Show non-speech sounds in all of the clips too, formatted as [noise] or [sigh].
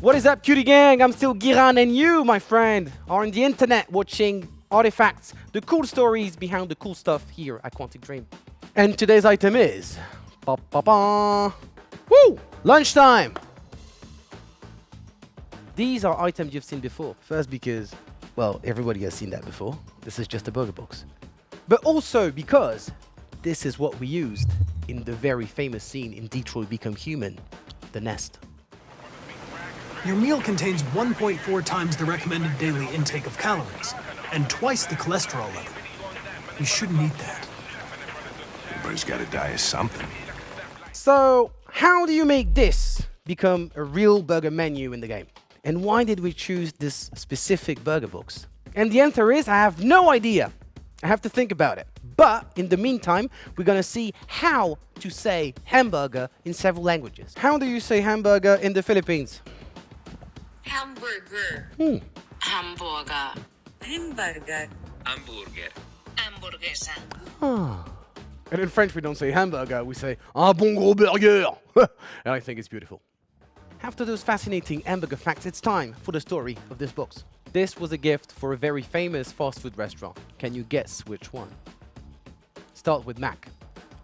What is up, cutie gang? I'm still Giran, and you, my friend, are on the internet watching artifacts, the cool stories behind the cool stuff here at Quantic Dream. And today's item is... Ba -ba -ba. Woo! Lunchtime! These are items you've seen before. First because, well, everybody has seen that before. This is just a burger box. But also because this is what we used in the very famous scene in Detroit Become Human, The Nest. Your meal contains 1.4 times the recommended daily intake of calories and twice the cholesterol level. You shouldn't eat that. Everybody's got to die of something. So, how do you make this become a real burger menu in the game? And why did we choose this specific burger box? And the answer is I have no idea. I have to think about it. But in the meantime, we're going to see how to say hamburger in several languages. How do you say hamburger in the Philippines? Hamburger. Hmm. Hamburger. Hamburger. Hamburger. Hamburguesa. Ah. And in French, we don't say hamburger, we say un bon gros burger. [laughs] and I think it's beautiful. After those fascinating hamburger facts, it's time for the story of this box. This was a gift for a very famous fast food restaurant. Can you guess which one? Start with Mac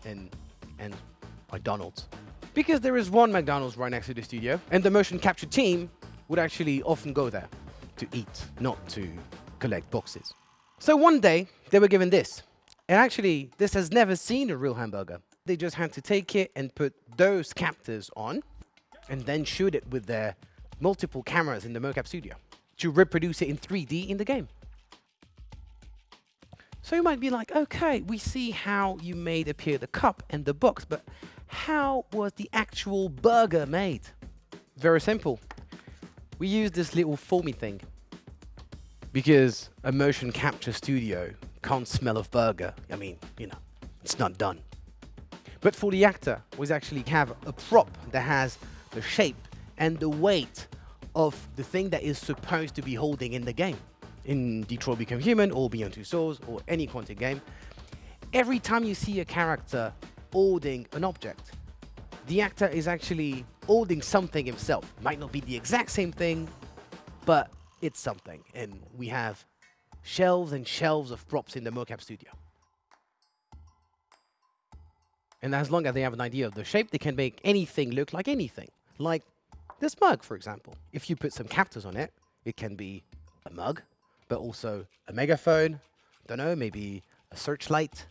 and, and McDonald's. Because there is one McDonald's right next to the studio, and the motion capture team would actually often go there to eat, not to collect boxes. So one day, they were given this. And actually, this has never seen a real hamburger. They just had to take it and put those captors on and then shoot it with their multiple cameras in the mocap studio to reproduce it in 3D in the game. So you might be like, okay, we see how you made appear the cup and the box, but how was the actual burger made? Very simple. We use this little foamy thing because a motion capture studio can't smell of burger. I mean, you know, it's not done. But for the actor, we actually have a prop that has the shape and the weight of the thing that is supposed to be holding in the game. In Detroit Become Human or Beyond Two Souls or any Quantic game, every time you see a character holding an object, the actor is actually holding something himself. Might not be the exact same thing, but it's something. And we have shelves and shelves of props in the mocap studio. And as long as they have an idea of the shape, they can make anything look like anything. Like this mug, for example. If you put some captors on it, it can be a mug, but also a megaphone, don't know, maybe a searchlight,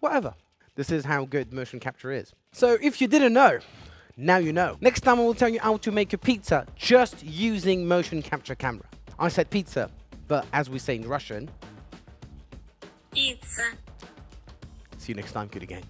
whatever. This is how good motion capture is. So if you didn't know, now you know. Next time I will tell you how to make a pizza just using motion capture camera. I said pizza, but as we say in Russian, Pizza. see you next time, good again.